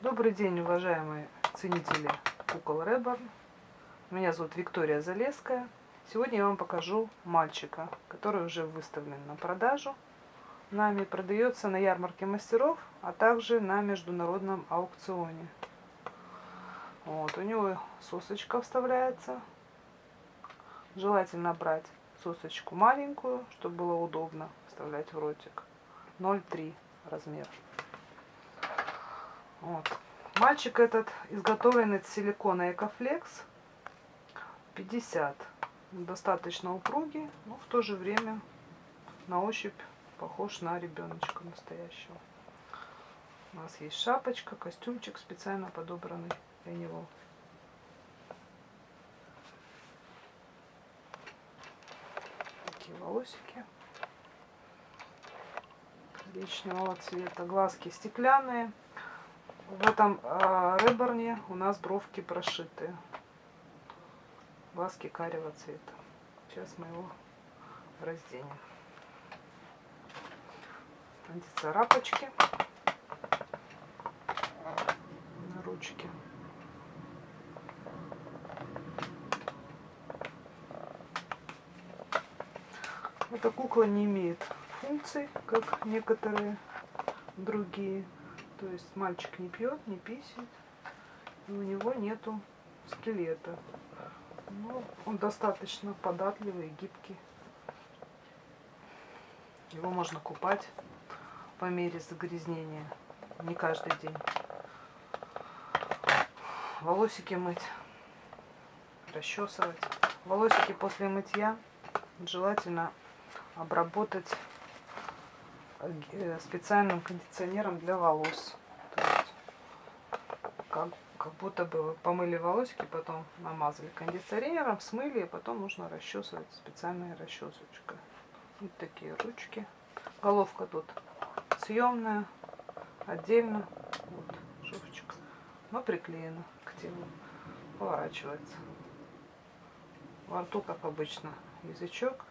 Добрый день, уважаемые ценители кукол Реборн. Меня зовут Виктория Залеская. Сегодня я вам покажу мальчика, который уже выставлен на продажу. Нами продается на ярмарке мастеров, а также на международном аукционе. Вот, у него сосочка вставляется. Желательно брать сосочку маленькую, чтобы было удобно вставлять в ротик. 0,3 размер. Вот. Мальчик этот изготовлен из силикона Экофлекс 50. Достаточно упругий, но в то же время на ощупь похож на ребеночка настоящего. У нас есть шапочка, костюмчик специально подобранный для него. Такие волосики коричневого цвета. Глазки стеклянные. В этом э, реборне у нас бровки прошиты. Глазки карего цвета. Сейчас мы его разденем. Антицарапочки на ручке. Эта кукла не имеет функций, как некоторые другие. То есть мальчик не пьет, не писает, и у него нету скелета. Но он достаточно податливый и гибкий. Его можно купать по мере загрязнения. Не каждый день. Волосики мыть, расчесывать. Волосики после мытья желательно обработать специальным кондиционером для волос. То есть, как, как будто бы вы помыли волосики, потом намазали кондиционером, смыли, и потом нужно расчесывать специальной расчесочкой. Вот такие ручки. Головка тут съемная, отдельно. Вот шовчик. Но приклеена к телу. Поворачивается. Во рту, как обычно, язычок,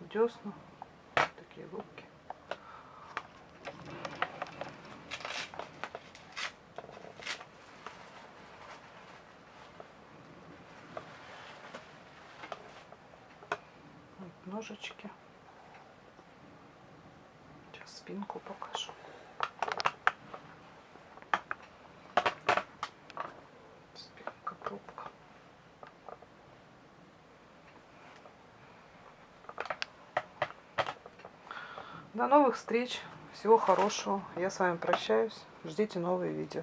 десна, такие губки. Ножички. Сейчас спинку покажу. Спинка, пробка. До новых встреч. Всего хорошего. Я с вами прощаюсь. Ждите новые видео.